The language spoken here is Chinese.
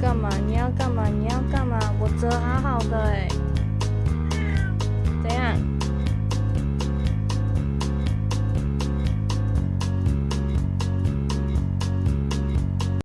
干嘛？你要干嘛？你要干嘛？我折好好的哎。